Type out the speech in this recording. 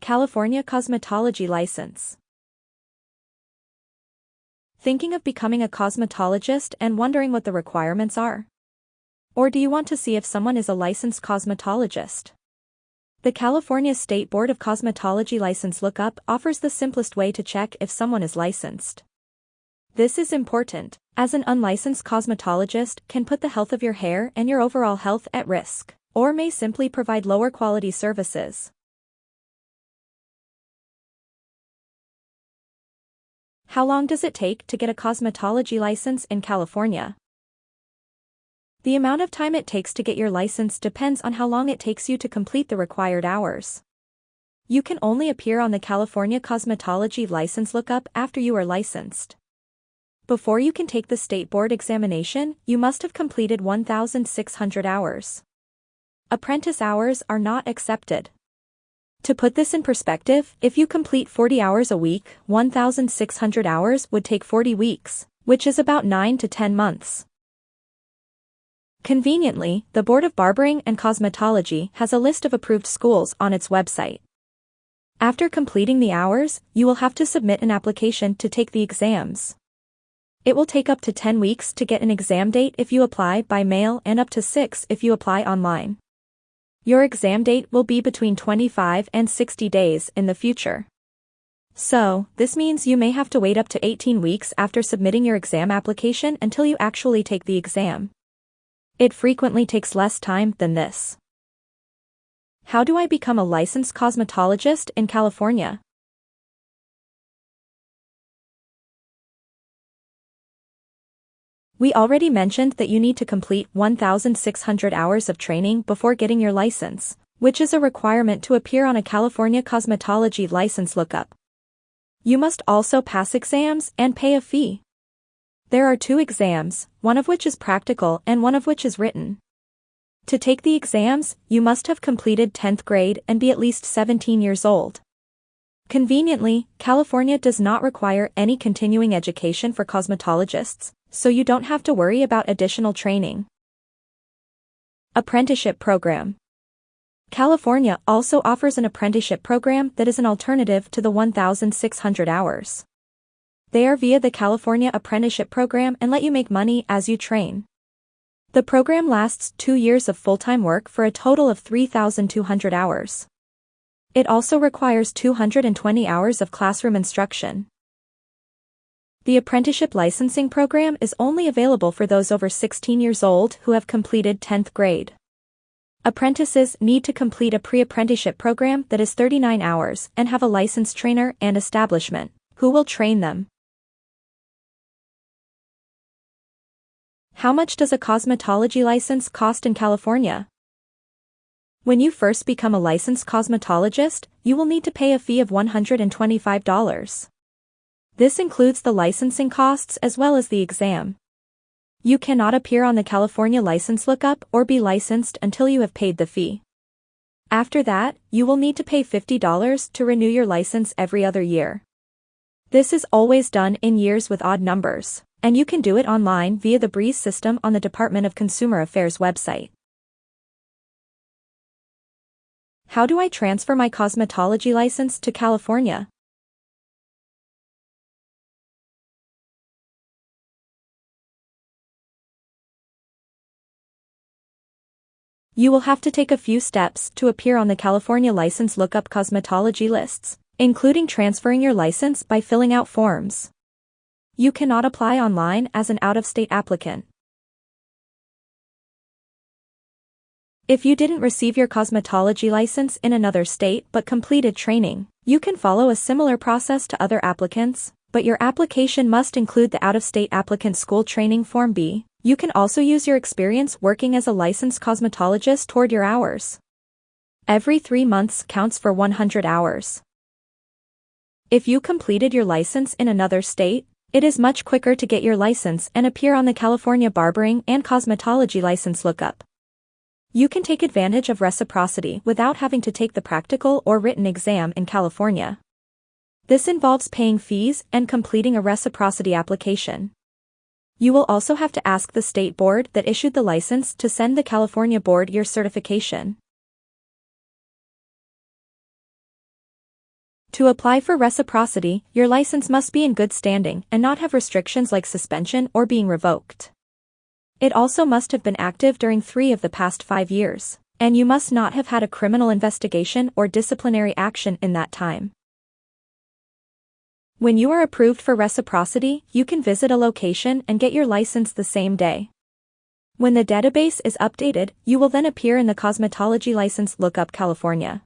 California Cosmetology License. Thinking of becoming a cosmetologist and wondering what the requirements are? Or do you want to see if someone is a licensed cosmetologist? The California State Board of Cosmetology License Lookup offers the simplest way to check if someone is licensed. This is important, as an unlicensed cosmetologist can put the health of your hair and your overall health at risk, or may simply provide lower quality services. How long does it take to get a cosmetology license in California? The amount of time it takes to get your license depends on how long it takes you to complete the required hours. You can only appear on the California Cosmetology License Lookup after you are licensed. Before you can take the state board examination, you must have completed 1,600 hours. Apprentice hours are not accepted. To put this in perspective, if you complete 40 hours a week, 1,600 hours would take 40 weeks, which is about 9 to 10 months. Conveniently, the Board of Barbering and Cosmetology has a list of approved schools on its website. After completing the hours, you will have to submit an application to take the exams. It will take up to 10 weeks to get an exam date if you apply by mail and up to 6 if you apply online. Your exam date will be between 25 and 60 days in the future. So, this means you may have to wait up to 18 weeks after submitting your exam application until you actually take the exam. It frequently takes less time than this. How do I become a licensed cosmetologist in California? We already mentioned that you need to complete 1,600 hours of training before getting your license, which is a requirement to appear on a California cosmetology license lookup. You must also pass exams and pay a fee. There are two exams, one of which is practical and one of which is written. To take the exams, you must have completed 10th grade and be at least 17 years old. Conveniently, California does not require any continuing education for cosmetologists, so you don't have to worry about additional training. Apprenticeship Program California also offers an apprenticeship program that is an alternative to the 1,600 hours. They are via the California Apprenticeship Program and let you make money as you train. The program lasts two years of full-time work for a total of 3,200 hours. It also requires 220 hours of classroom instruction. The apprenticeship licensing program is only available for those over 16 years old who have completed 10th grade. Apprentices need to complete a pre-apprenticeship program that is 39 hours and have a licensed trainer and establishment, who will train them. How much does a cosmetology license cost in California? When you first become a licensed cosmetologist, you will need to pay a fee of $125. This includes the licensing costs as well as the exam. You cannot appear on the California license lookup or be licensed until you have paid the fee. After that, you will need to pay $50 to renew your license every other year. This is always done in years with odd numbers, and you can do it online via the Breeze system on the Department of Consumer Affairs website. How do I transfer my cosmetology license to California? You will have to take a few steps to appear on the California license lookup cosmetology lists, including transferring your license by filling out forms. You cannot apply online as an out-of-state applicant. If you didn't receive your cosmetology license in another state but completed training, you can follow a similar process to other applicants, but your application must include the out-of-state applicant school training Form B, you can also use your experience working as a licensed cosmetologist toward your hours. Every three months counts for 100 hours. If you completed your license in another state, it is much quicker to get your license and appear on the California Barbering and Cosmetology license lookup. You can take advantage of reciprocity without having to take the practical or written exam in California. This involves paying fees and completing a reciprocity application. You will also have to ask the state board that issued the license to send the California board your certification. To apply for reciprocity, your license must be in good standing and not have restrictions like suspension or being revoked. It also must have been active during three of the past five years, and you must not have had a criminal investigation or disciplinary action in that time. When you are approved for reciprocity, you can visit a location and get your license the same day. When the database is updated, you will then appear in the Cosmetology License Lookup California.